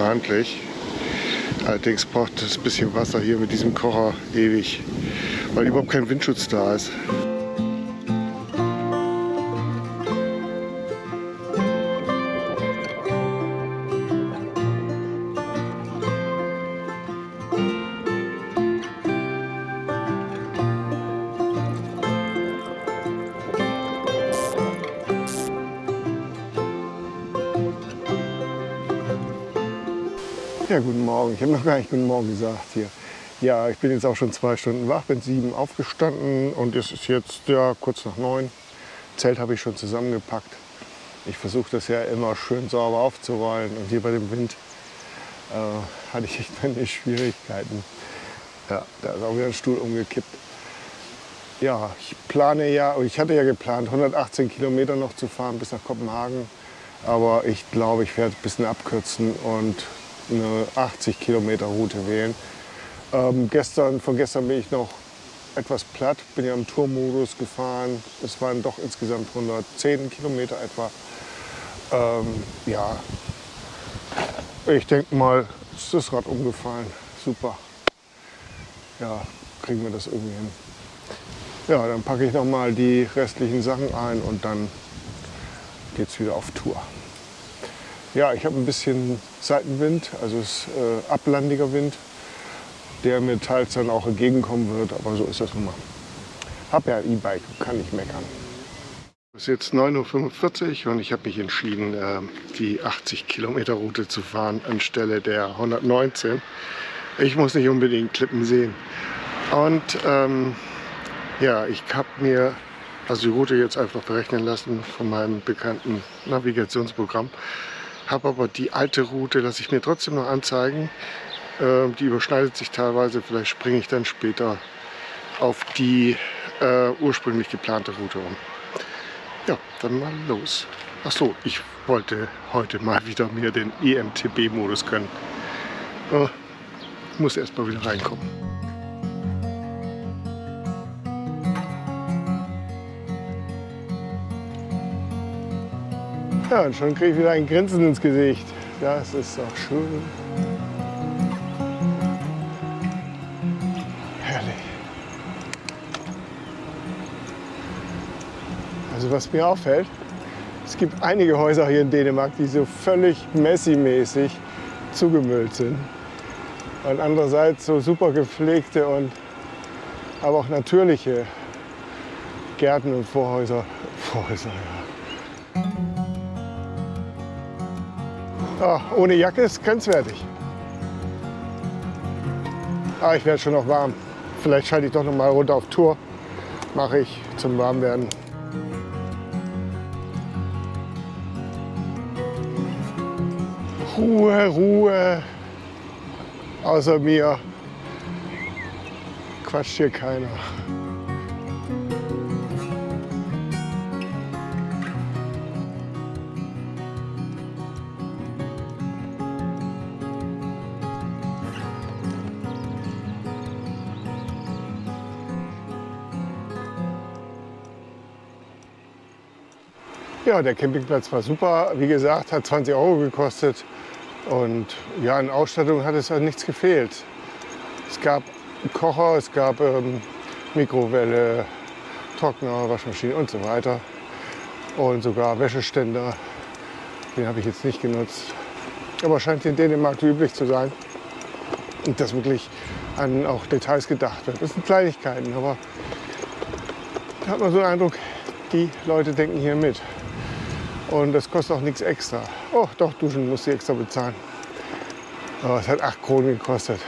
ist super handlich. Allerdings braucht das bisschen Wasser hier mit diesem Kocher ewig, weil überhaupt kein Windschutz da ist. Morgen. Ich habe noch gar nicht guten Morgen gesagt hier. Ja, ich bin jetzt auch schon zwei Stunden wach, bin sieben aufgestanden und es ist jetzt ja, kurz nach neun. Zelt habe ich schon zusammengepackt. Ich versuche das ja immer schön sauber aufzurollen und hier bei dem Wind äh, hatte ich echt meine Schwierigkeiten. Ja, da ist auch wieder ein Stuhl umgekippt. Ja, ich plane ja, ich hatte ja geplant, 118 Kilometer noch zu fahren bis nach Kopenhagen. Aber ich glaube, ich werde ein bisschen abkürzen und eine 80 Kilometer Route wählen. Ähm, gestern, von gestern bin ich noch etwas platt, bin ja im Tourmodus gefahren. Es waren doch insgesamt 110 Kilometer etwa. Ähm, ja, ich denke mal, ist das Rad umgefallen. Super. Ja, kriegen wir das irgendwie hin. Ja, dann packe ich noch mal die restlichen Sachen ein und dann geht es wieder auf Tour. Ja, ich habe ein bisschen Seitenwind, also es ist äh, ablandiger Wind, der mir teils dann auch entgegenkommen wird, aber so ist das nun mal. Hab ja E-Bike, kann nicht meckern. Es ist jetzt 9.45 Uhr und ich habe mich entschieden, äh, die 80 Kilometer Route zu fahren anstelle der 119. Ich muss nicht unbedingt Klippen sehen. Und ähm, ja, ich habe mir also die Route jetzt einfach berechnen lassen von meinem bekannten Navigationsprogramm. Habe aber die alte Route, lasse ich mir trotzdem noch anzeigen. Ähm, die überschneidet sich teilweise. Vielleicht springe ich dann später auf die äh, ursprünglich geplante Route um. Ja, dann mal los. Ach so, ich wollte heute mal wieder mir den EMTB-Modus können. Äh, muss erst mal wieder reinkommen. Ja, und schon kriege ich wieder ein Grinsen ins Gesicht. Das ist doch schön. Herrlich. Also was mir auffällt, es gibt einige Häuser hier in Dänemark, die so völlig Messi-mäßig zugemüllt sind. Und andererseits so super gepflegte und aber auch natürliche Gärten und Vorhäuser. Vorhäuser, ja. Oh, ohne Jacke ist grenzwertig. Aber ah, ich werde schon noch warm. Vielleicht schalte ich doch noch mal runter auf Tour. Mache ich zum Warmwerden. Ruhe, Ruhe. Außer mir quatscht hier keiner. Ja, der Campingplatz war super. Wie gesagt, hat 20 Euro gekostet. Und ja, in Ausstattung hat es halt nichts gefehlt. Es gab Kocher, es gab ähm, Mikrowelle, Trockner, Waschmaschine und so weiter. Und sogar Wäscheständer. Den habe ich jetzt nicht genutzt. Aber scheint in Dänemark üblich zu sein. Dass wirklich an auch Details gedacht wird. Das sind Kleinigkeiten, aber da hat man so den Eindruck, die Leute denken hier mit. Und das kostet auch nichts extra. Oh, doch, duschen muss ich extra bezahlen. Aber es hat 8 Kronen gekostet.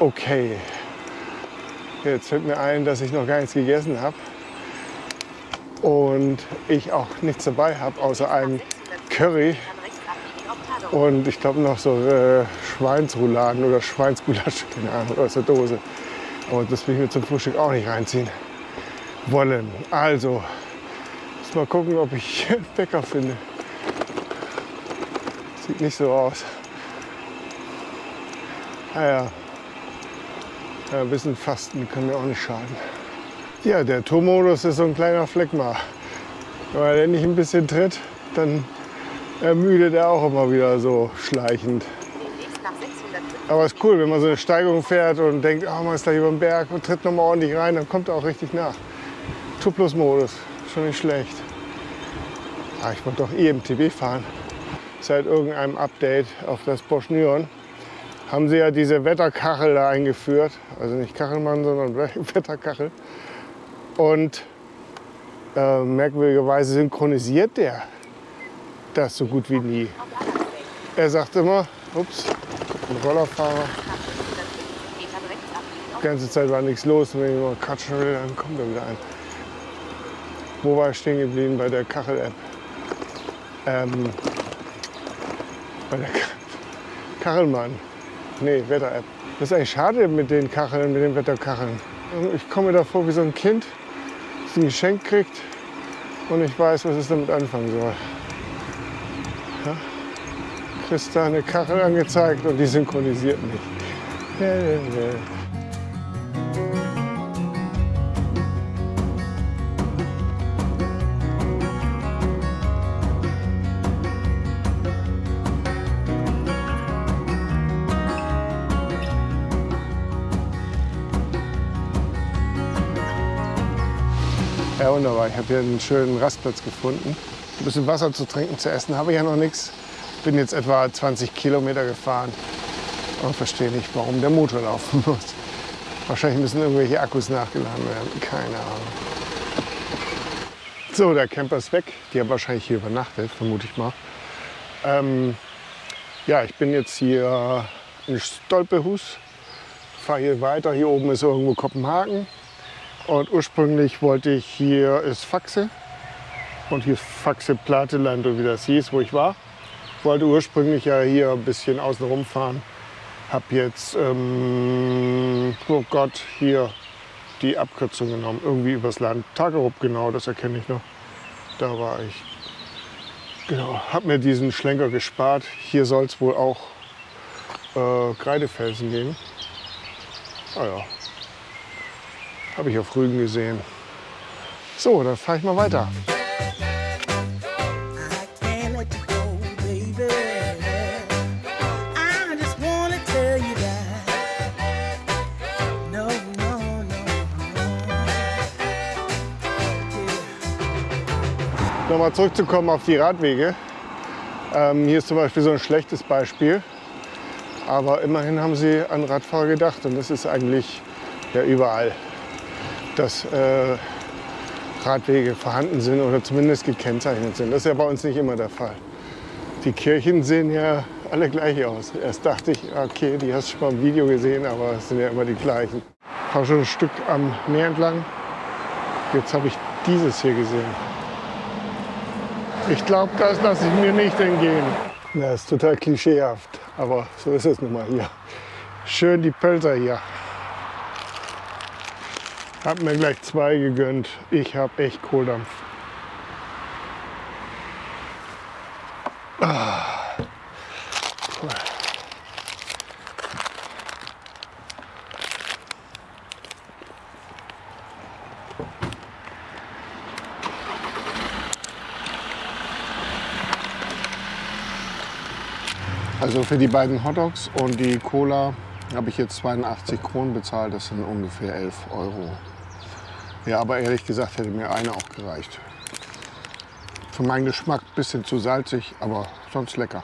Okay. Jetzt fällt mir ein, dass ich noch gar nichts gegessen habe. Und ich auch nichts dabei habe, außer einem Curry. Und ich glaube noch so äh, Schweinsrouladen oder Schweinsgulasch, keine Ahnung, aus der Dose. Und das will ich mir zum Frühstück auch nicht reinziehen wollen. Also, Mal gucken, ob ich einen Bäcker finde. Sieht nicht so aus. Naja, ja, ein bisschen Fasten kann mir auch nicht schaden. Ja, der Tourmodus ist so ein kleiner Fleck mal. Wenn nicht ein bisschen tritt, dann ermüdet er auch immer wieder so schleichend. Aber es ist cool, wenn man so eine Steigung fährt und denkt, oh, man ist da über den Berg und tritt nochmal ordentlich rein, dann kommt er auch richtig nach. Tuplus-Modus, schon nicht schlecht. Ah, ich wollte doch EMTB fahren. Seit irgendeinem Update auf das Bosch Nyon haben sie ja diese Wetterkachel da eingeführt. Also nicht Kachelmann, sondern Wetterkachel. Und äh, merkwürdigerweise synchronisiert der das so gut wie nie. Er sagt immer, ups, ein Rollerfahrer. Die ganze Zeit war nichts los. Wenn ich mal quatschen will, dann kommt er wieder ein. Wo war ich stehen geblieben? Bei der Kachel-App. Ähm, bei der Kachelmann. Nee, Wetter-App. Das ist eigentlich schade mit den Kacheln, mit den Wetterkacheln. Ich komme mir da wie so ein Kind, das ein Geschenk kriegt und ich weiß, was es damit anfangen soll. Ja? Kriegst eine Kachel angezeigt und die synchronisiert nicht. Wunderbar. Ich habe hier einen schönen Rastplatz gefunden. Ein bisschen Wasser zu trinken, zu essen habe ich ja noch nichts. Bin jetzt etwa 20 Kilometer gefahren und verstehe nicht, warum der Motor laufen muss. Wahrscheinlich müssen irgendwelche Akkus nachgeladen werden. Keine Ahnung. So, der Camper ist weg. Die haben wahrscheinlich hier übernachtet, vermute ich mal. Ähm, ja, ich bin jetzt hier in Stolpehus. Fahre hier weiter. Hier oben ist irgendwo Kopenhagen. Und ursprünglich wollte ich, hier ist Faxe. Und hier ist Faxe Plateland, oder wie das hieß, wo ich war. Wollte ursprünglich ja hier ein bisschen außen rumfahren. Hab jetzt, ähm, oh Gott, hier die Abkürzung genommen. Irgendwie übers Land. Tagerup, genau, das erkenne ich noch. Da war ich. Genau, hab mir diesen Schlenker gespart. Hier soll es wohl auch äh, Kreidefelsen geben. Ah ja, habe ich auf Rügen gesehen. So, dann fahre ich mal weiter. Nochmal zurückzukommen auf die Radwege. Ähm, hier ist zum Beispiel so ein schlechtes Beispiel. Aber immerhin haben sie an Radfahrer gedacht und das ist eigentlich ja überall dass äh, Radwege vorhanden sind oder zumindest gekennzeichnet sind. Das ist ja bei uns nicht immer der Fall. Die Kirchen sehen ja alle gleich aus. Erst dachte ich, okay, die hast du schon mal im Video gesehen, aber es sind ja immer die gleichen. Ich fahre schon ein Stück am Meer entlang. Jetzt habe ich dieses hier gesehen. Ich glaube, das lasse ich mir nicht entgehen. Das ist total klischeehaft, aber so ist es nun mal hier. Schön die Pölzer hier. Hab mir gleich zwei gegönnt. Ich habe echt Kohldampf. Also für die beiden Hotdogs und die Cola habe ich jetzt 82 Kronen bezahlt. Das sind ungefähr 11 Euro. Ja, aber ehrlich gesagt hätte mir eine auch gereicht. Für meinen Geschmack ein bisschen zu salzig, aber sonst lecker.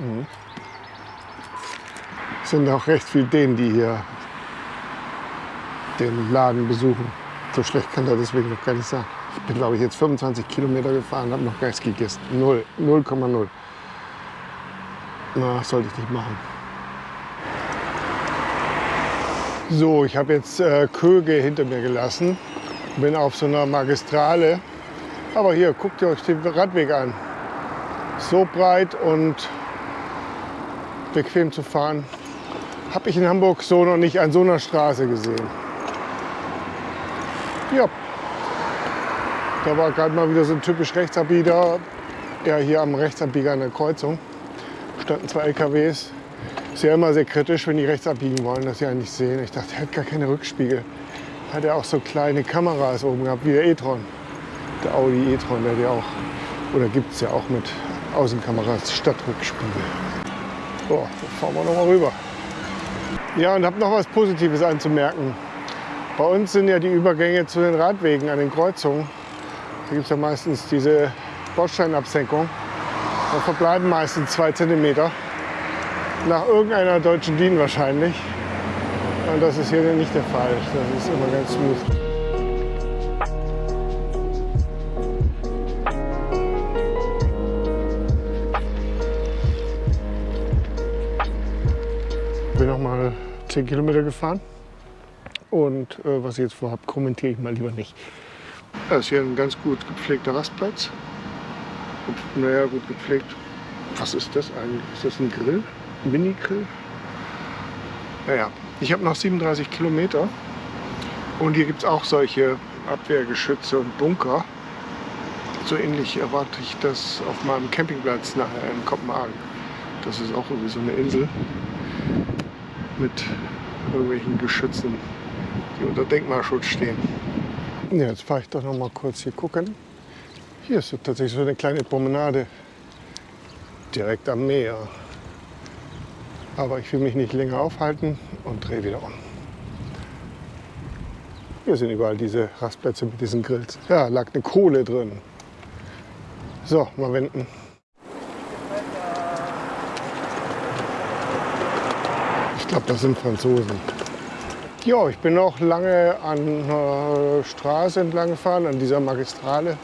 Mhm. Es sind auch recht viele denen, die hier den Laden besuchen. So schlecht kann er deswegen noch gar nicht sein. Ich bin, glaube ich, jetzt 25 Kilometer gefahren, habe noch gar nichts gegessen. 0,0. Na, sollte ich nicht machen. So, ich habe jetzt äh, Köge hinter mir gelassen bin auf so einer Magistrale. Aber hier, guckt ihr euch den Radweg an. So breit und bequem zu fahren. Habe ich in Hamburg so noch nicht an so einer Straße gesehen. Ja, da war gerade mal wieder so ein typisch Rechtsabbieger. Ja, hier am Rechtsabbieger an der Kreuzung standen zwei LKWs. Ist ja immer sehr kritisch, wenn die rechts abbiegen wollen, dass sie einen nicht sehen. Ich dachte, er hat gar keine Rückspiegel hat er auch so kleine Kameras oben gehabt, wie der e-tron. Der Audi e-tron, der hat ja auch, oder gibt es ja auch mit Außenkameras, Stadtrückspiegel. So, fahren wir noch mal rüber. Ja, und habe noch was Positives anzumerken. Bei uns sind ja die Übergänge zu den Radwegen an den Kreuzungen. Da gibt es ja meistens diese Bordsteinabsenkung. Da verbleiben meistens zwei Zentimeter. Nach irgendeiner deutschen DIN wahrscheinlich. Und das ist hier nicht der Fall. Das ist immer ganz smooth. bin noch mal 10 Kilometer gefahren. Und äh, was ich jetzt vorhabe, kommentiere ich mal lieber nicht. Das ist hier ein ganz gut gepflegter Rastplatz. Naja, gut gepflegt. Was ist das eigentlich? Ist das ein Grill? Mini-Grill? Naja, ich habe noch 37 Kilometer. Und hier gibt es auch solche Abwehrgeschütze und Bunker. So ähnlich erwarte ich das auf meinem Campingplatz nachher in Kopenhagen. Das ist auch irgendwie so eine Insel mit irgendwelchen Geschützen, die unter Denkmalschutz stehen. Ja, jetzt fahre ich doch noch mal kurz hier gucken. Hier ist so tatsächlich so eine kleine Promenade direkt am Meer. Aber ich will mich nicht länger aufhalten und drehe wieder um. Hier sind überall diese Rastplätze mit diesen Grills. Ja, lag eine Kohle drin. So, mal wenden. glaube, das sind Franzosen. Ja, ich bin auch lange an der Straße entlang gefahren, an dieser Magistrale,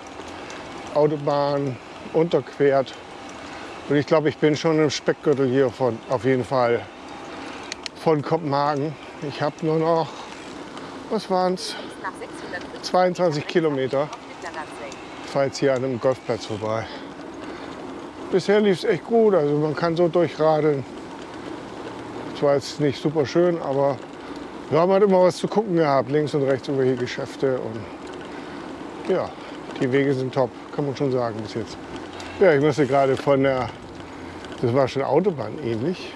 Autobahn, unterquert. Und ich glaube, ich bin schon im Speckgürtel hier von, auf jeden Fall, von Kopenhagen. Ich habe nur noch, was waren es, 22 Kilometer. Ich fahre jetzt hier an einem Golfplatz vorbei. Bisher lief es echt gut, also man kann so durchradeln. Zwar jetzt nicht super schön, aber wir haben halt immer was zu gucken gehabt. Links und rechts irgendwelche Geschäfte. Und ja, die Wege sind top, kann man schon sagen bis jetzt. Ja, ich musste gerade von der, das war schon Autobahn ähnlich,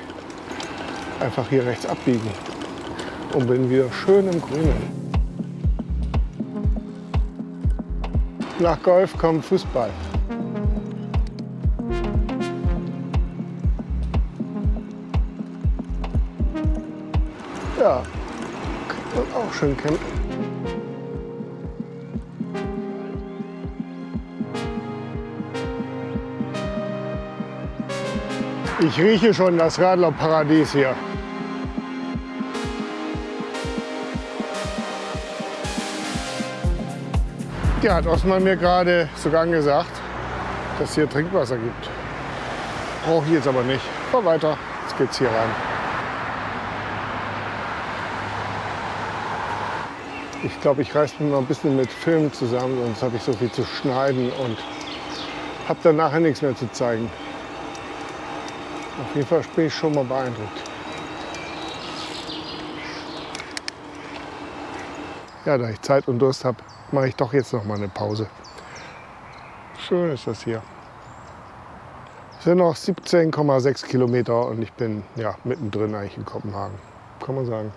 einfach hier rechts abbiegen und bin wieder schön im Grünen. Nach Golf kommt Fußball. Ja, man auch schön campen. Ich rieche schon das Radlerparadies hier. Ja, hat Osman mir gerade sogar gesagt, dass es hier Trinkwasser gibt. Brauche ich jetzt aber nicht. Fahr weiter, jetzt geht's hier rein. Ich glaube, ich reiße mich mal ein bisschen mit Film zusammen, sonst habe ich so viel zu schneiden und habe dann nachher nichts mehr zu zeigen. Auf jeden Fall bin ich schon mal beeindruckt. Ja, da ich Zeit und Durst habe, mache ich doch jetzt noch mal eine Pause. Schön ist das hier. Es sind noch 17,6 Kilometer und ich bin ja, mittendrin eigentlich in Kopenhagen, kann man sagen.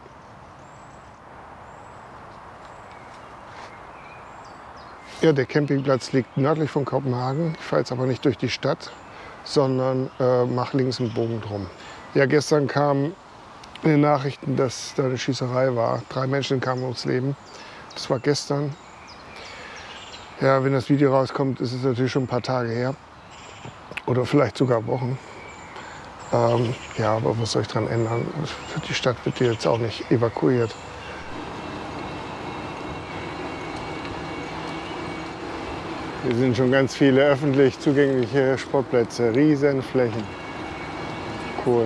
Ja, der Campingplatz liegt nördlich von Kopenhagen. Ich fahre jetzt aber nicht durch die Stadt, sondern äh, mache links einen Bogen drum. Ja, gestern kamen den Nachrichten, dass da eine Schießerei war. Drei Menschen kamen ums Leben. Das war gestern. Ja, wenn das Video rauskommt, ist es natürlich schon ein paar Tage her. Oder vielleicht sogar Wochen. Ähm, ja, aber was soll ich daran ändern? Die Stadt wird jetzt auch nicht evakuiert. Hier sind schon ganz viele öffentlich zugängliche Sportplätze, Riesenflächen. Cool.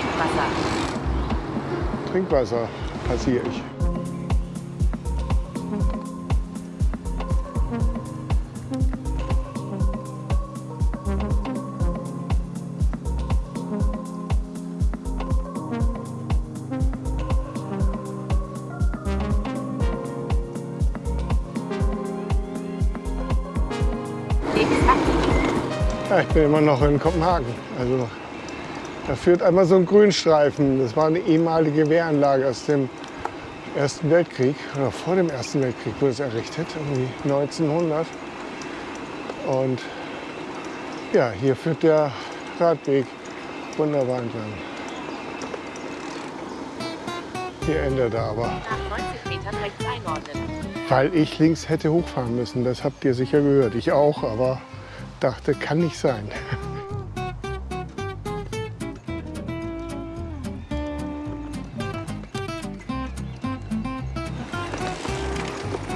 Trinkwasser. Trinkwasser passiere ich. Ja, ich bin immer noch in Kopenhagen. Also, da führt einmal so ein Grünstreifen. Das war eine ehemalige Wehranlage aus dem Ersten Weltkrieg oder vor dem Ersten Weltkrieg wurde es errichtet, irgendwie 1900. Und Ja, hier führt der Radweg wunderbar entlang. Hier endet er aber. Nach 90 Metern rechts einordnen. Weil ich links hätte hochfahren müssen. Das habt ihr sicher gehört. Ich auch, aber dachte, kann nicht sein.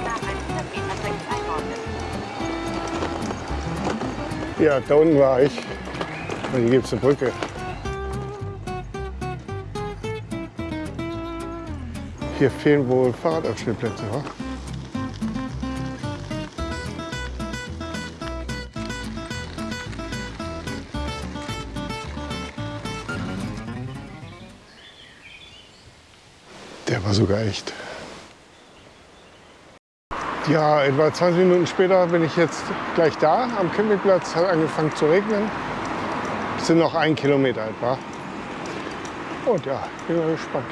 Nach 100 Metern rechts einordnen. Ja, da unten war ich. Und hier gibt es eine Brücke. Hier fehlen wohl Fahrradanstellplätze, wa? Der war sogar echt. Ja, etwa 20 Minuten später bin ich jetzt gleich da am Campingplatz. Hat angefangen zu regnen. Es sind noch ein Kilometer etwa. Und ja, bin mal gespannt.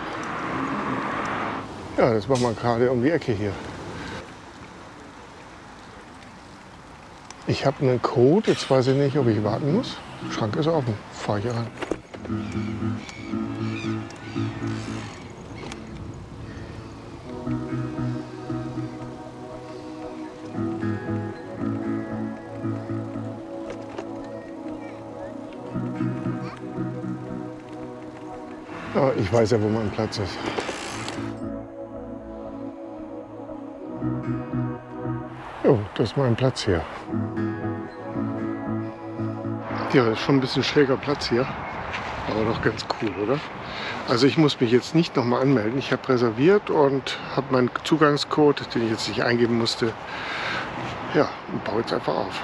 Ja, das machen wir gerade um die Ecke hier. Ich habe einen Code, jetzt weiß ich nicht, ob ich warten muss. Schrank ist offen, fahre ich rein. Ja, ich weiß ja, wo mein Platz ist. Jo, das ist mein Platz hier. Ja, ist schon ein bisschen schräger Platz hier. Aber doch ganz cool, oder? Also ich muss mich jetzt nicht nochmal anmelden. Ich habe reserviert und habe meinen Zugangscode, den ich jetzt nicht eingeben musste. Ja, und baue jetzt einfach auf.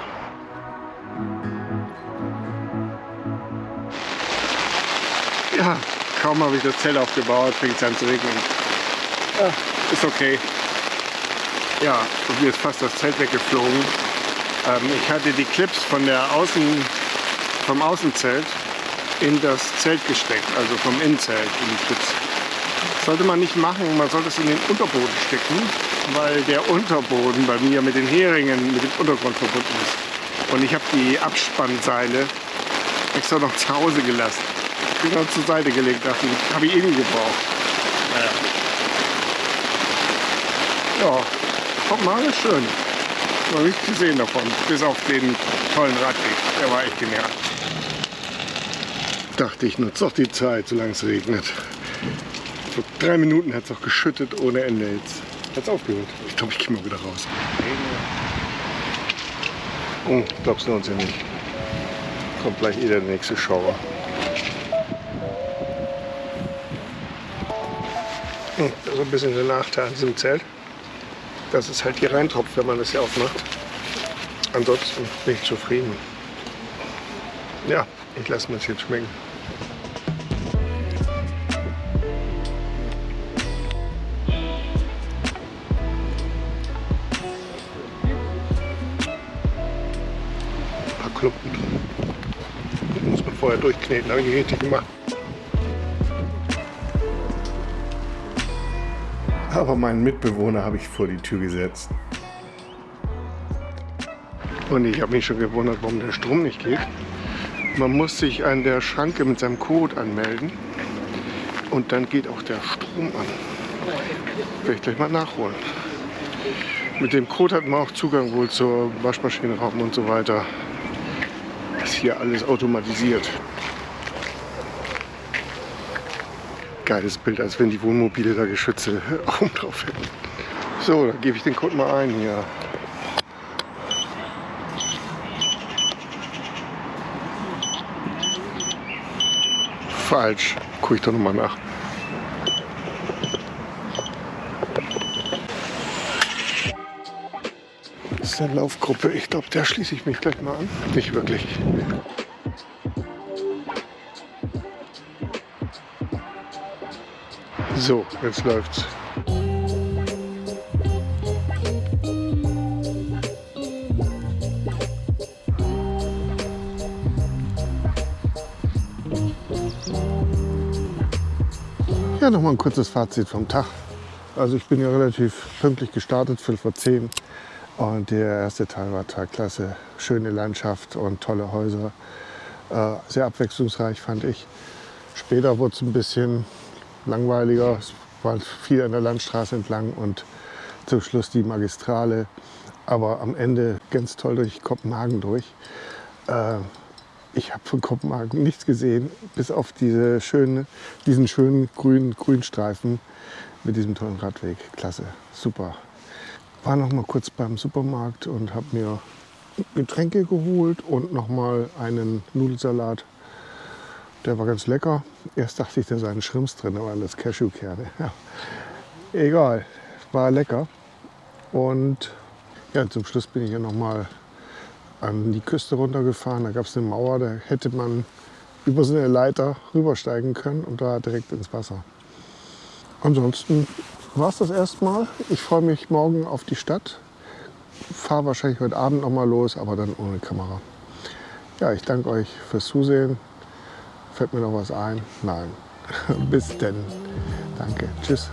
Ja, kaum habe ich das Zelt aufgebaut, fängt es an zu regnen. Ja, ist okay. Ja, und mir ist fast das Zelt weggeflogen. Ähm, ich hatte die Clips von der Außen, vom Außenzelt in das Zelt gesteckt, also vom Innenzelt in die Clips. Sollte man nicht machen, man sollte es in den Unterboden stecken, weil der Unterboden bei mir mit den Heringen, mit dem Untergrund verbunden ist. Und ich habe die Abspannseile extra noch zu Hause gelassen. Noch zur Seite gelegt, dachte ich, habe ich eh nie gebraucht. Naja. Ja, guck mal, ist schön. Noch nichts gesehen davon, bis auf den tollen Radweg. Der war echt genial. Dachte ich, nutze doch die Zeit, solange es regnet. Vor drei Minuten hat es auch geschüttet ohne Ende jetzt. Hat es aufgehört. Ich glaube, ich gehe mal wieder raus. Oh, glaubst du uns ja nicht. Kommt gleich eh der nächste Schauer. Das ist ein bisschen der Nachteil an diesem Zelt, dass es halt hier reintropft, wenn man das hier aufmacht. Ansonsten bin ich zufrieden. Ja, ich lasse mir das jetzt schmecken. Ein paar Klumpen. Die muss man vorher durchkneten, habe ich richtig gemacht. Aber meinen Mitbewohner habe ich vor die Tür gesetzt. Und ich habe mich schon gewundert, warum der Strom nicht geht. Man muss sich an der Schranke mit seinem Code anmelden. Und dann geht auch der Strom an. Werde ich gleich mal nachholen. Mit dem Code hat man auch Zugang wohl zur Waschmaschinenraum und so weiter. Ist hier alles automatisiert. Geiles Bild, als wenn die Wohnmobile da geschützte Augen drauf hätten. So, dann gebe ich den Code mal ein hier. Falsch. Gucke ich doch nochmal nach. Das ist eine Laufgruppe. Ich glaube, der schließe ich mich gleich mal an. Nicht wirklich. So, jetzt läuft's. Ja, noch mal ein kurzes Fazit vom Tag. Also ich bin ja relativ pünktlich gestartet, Viertel vor zehn. Und der erste Teil war total klasse. Schöne Landschaft und tolle Häuser. Äh, sehr abwechslungsreich fand ich. Später wurde es ein bisschen langweiliger. Es war viel an der Landstraße entlang und zum Schluss die Magistrale. Aber am Ende ganz toll durch Kopenhagen durch. Äh, ich habe von Kopenhagen nichts gesehen, bis auf diese schöne, diesen schönen grünen Grünstreifen mit diesem tollen Radweg. Klasse, super. War noch mal kurz beim Supermarkt und habe mir Getränke geholt und noch mal einen Nudelsalat. Der war ganz lecker. Erst dachte ich, da seien Schrimps drin, aber alles Cashewkerne. Ja. Egal, war lecker. Und ja, zum Schluss bin ich ja noch mal an die Küste runtergefahren. Da gab es eine Mauer, da hätte man über so eine Leiter rübersteigen können und da direkt ins Wasser. Ansonsten war es das erstmal. Ich freue mich morgen auf die Stadt. Fahre wahrscheinlich heute Abend noch mal los, aber dann ohne Kamera. Ja, ich danke euch fürs Zusehen. Fällt mir noch was ein? Nein. Bis denn. Danke. Tschüss.